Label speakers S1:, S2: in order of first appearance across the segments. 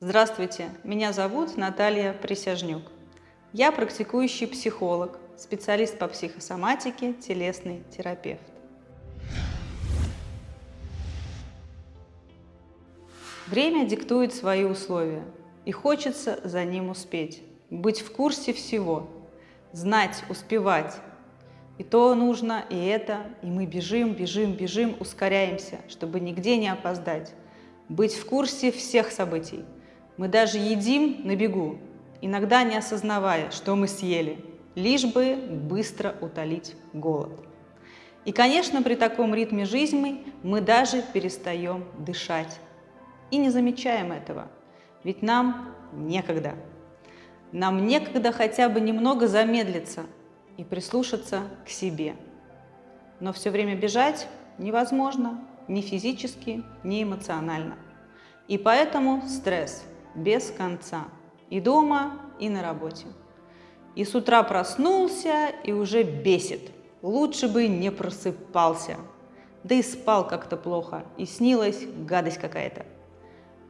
S1: Здравствуйте, меня зовут Наталья Присяжнюк. Я практикующий психолог, специалист по психосоматике, телесный терапевт. Время диктует свои условия, и хочется за ним успеть, быть в курсе всего, знать, успевать. И то нужно, и это, и мы бежим, бежим, бежим, ускоряемся, чтобы нигде не опоздать, быть в курсе всех событий – мы даже едим на бегу, иногда не осознавая, что мы съели, лишь бы быстро утолить голод. И, конечно, при таком ритме жизни мы даже перестаем дышать. И не замечаем этого, ведь нам некогда. Нам некогда хотя бы немного замедлиться и прислушаться к себе. Но все время бежать невозможно ни физически, ни эмоционально. И поэтому стресс – без конца. И дома, и на работе. И с утра проснулся и уже бесит. Лучше бы не просыпался. Да и спал как-то плохо, и снилась гадость какая-то.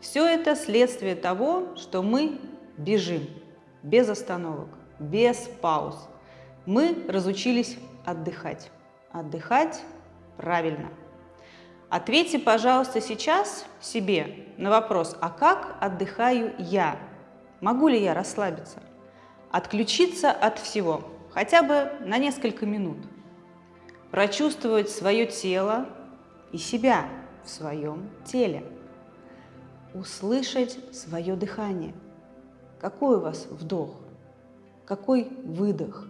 S1: Все это следствие того, что мы бежим, без остановок, без пауз. Мы разучились отдыхать. Отдыхать правильно. Ответьте, пожалуйста, сейчас себе на вопрос, а как отдыхаю я? Могу ли я расслабиться? Отключиться от всего, хотя бы на несколько минут. Прочувствовать свое тело и себя в своем теле. Услышать свое дыхание. Какой у вас вдох? Какой выдох?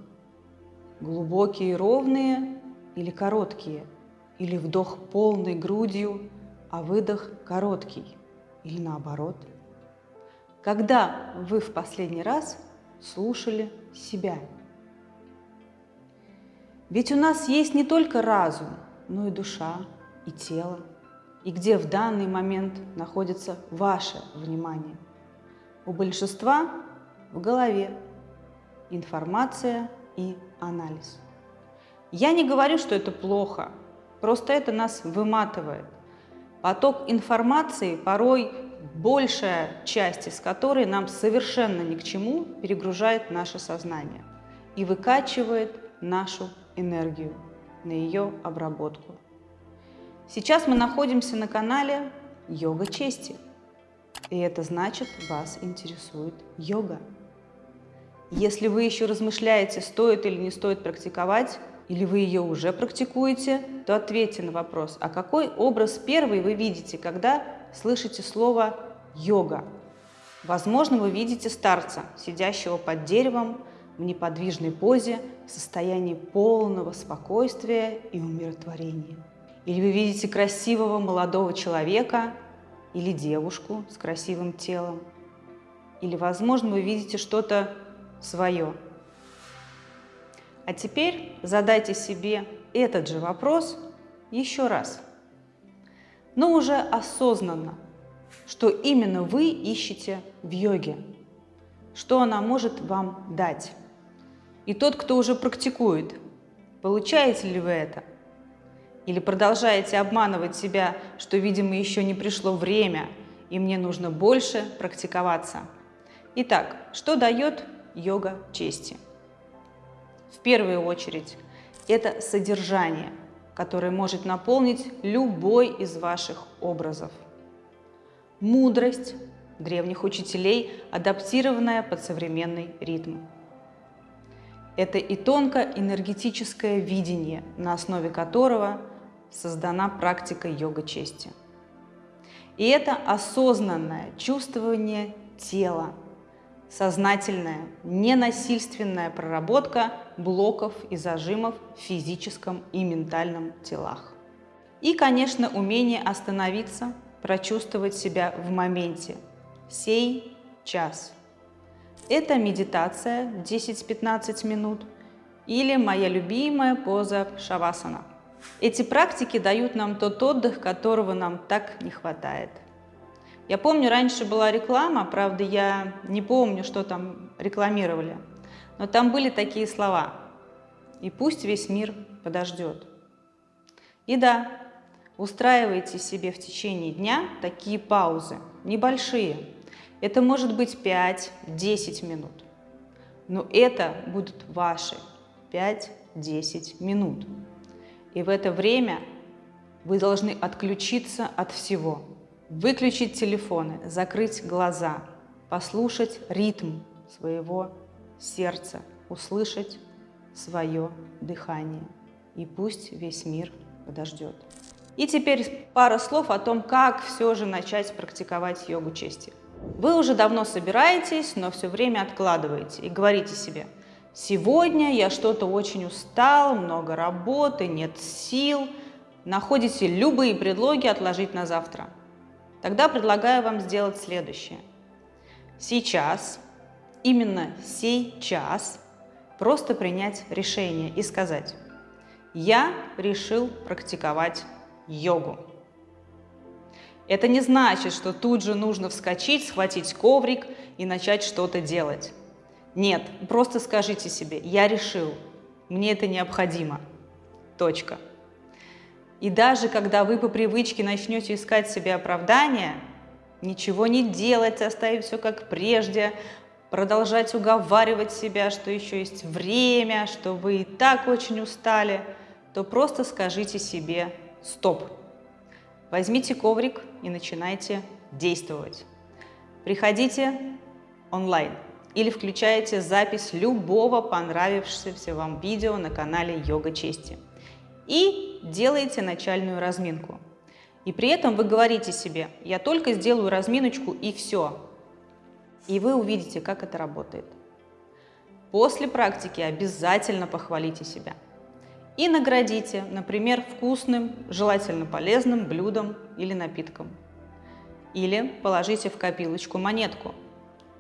S1: Глубокие ровные или короткие – или вдох полной грудью, а выдох короткий, или наоборот. Когда вы в последний раз слушали себя? Ведь у нас есть не только разум, но и душа, и тело, и где в данный момент находится ваше внимание. У большинства в голове информация и анализ. Я не говорю, что это плохо, Просто это нас выматывает. Поток информации, порой большая часть из которой нам совершенно ни к чему, перегружает наше сознание и выкачивает нашу энергию на ее обработку. Сейчас мы находимся на канале «Йога чести». И это значит, вас интересует йога. Если вы еще размышляете, стоит или не стоит практиковать, или вы ее уже практикуете, то ответьте на вопрос, а какой образ первый вы видите, когда слышите слово «йога»? Возможно, вы видите старца, сидящего под деревом в неподвижной позе, в состоянии полного спокойствия и умиротворения. Или вы видите красивого молодого человека или девушку с красивым телом. Или, возможно, вы видите что-то свое – а теперь задайте себе этот же вопрос еще раз, но уже осознанно, что именно вы ищете в йоге, что она может вам дать. И тот, кто уже практикует, получаете ли вы это? Или продолжаете обманывать себя, что, видимо, еще не пришло время, и мне нужно больше практиковаться? Итак, что дает йога чести? В первую очередь, это содержание, которое может наполнить любой из ваших образов. Мудрость древних учителей, адаптированная под современный ритм. Это и тонко-энергетическое видение, на основе которого создана практика йога-чести. И это осознанное чувствование тела, сознательная, ненасильственная проработка блоков и зажимов в физическом и ментальном телах. И, конечно, умение остановиться, прочувствовать себя в моменте, сей час. Это медитация 10-15 минут или моя любимая поза шавасана. Эти практики дают нам тот отдых, которого нам так не хватает – я помню, раньше была реклама, правда, я не помню, что там рекламировали, но там были такие слова «И пусть весь мир подождет». И да, устраивайте себе в течение дня такие паузы, небольшие. Это может быть 5-10 минут. Но это будут ваши 5-10 минут. И в это время вы должны отключиться от всего. Выключить телефоны, закрыть глаза, послушать ритм своего сердца, услышать свое дыхание. И пусть весь мир подождет. И теперь пара слов о том, как все же начать практиковать йогу чести. Вы уже давно собираетесь, но все время откладываете и говорите себе, сегодня я что-то очень устал, много работы, нет сил, находите любые предлоги отложить на завтра. Тогда предлагаю вам сделать следующее. Сейчас, именно сейчас, просто принять решение и сказать, я решил практиковать йогу. Это не значит, что тут же нужно вскочить, схватить коврик и начать что-то делать. Нет, просто скажите себе, я решил, мне это необходимо. Точка. И даже когда вы по привычке начнете искать себе оправдания, ничего не делать, оставить все как прежде, продолжать уговаривать себя, что еще есть время, что вы и так очень устали, то просто скажите себе «стоп». Возьмите коврик и начинайте действовать. Приходите онлайн или включайте запись любого понравившегося вам видео на канале Йога Чести и делаете начальную разминку. И при этом вы говорите себе, я только сделаю разминочку и все. И вы увидите, как это работает. После практики обязательно похвалите себя – и наградите, например, вкусным, желательно полезным блюдом или напитком. Или положите в копилочку монетку.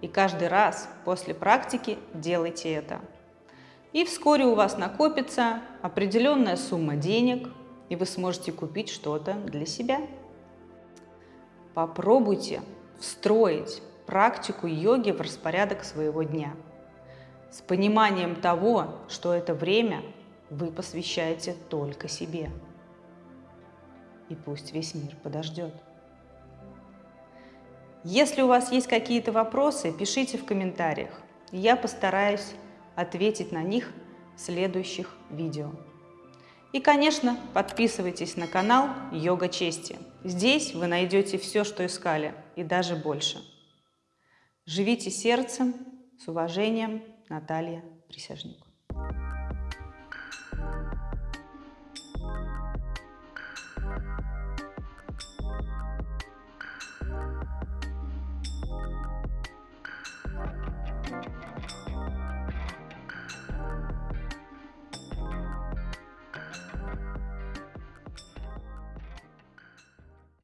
S1: И каждый раз после практики делайте это. И вскоре у вас накопится определенная сумма денег, и вы сможете купить что-то для себя. Попробуйте встроить практику йоги в распорядок своего дня с пониманием того, что это время вы посвящаете только себе. И пусть весь мир подождет. Если у вас есть какие-то вопросы, пишите в комментариях. Я постараюсь ответить на них в следующих видео. И, конечно, подписывайтесь на канал Йога Чести. Здесь вы найдете все, что искали, и даже больше. Живите сердцем, с уважением, Наталья Присяжник.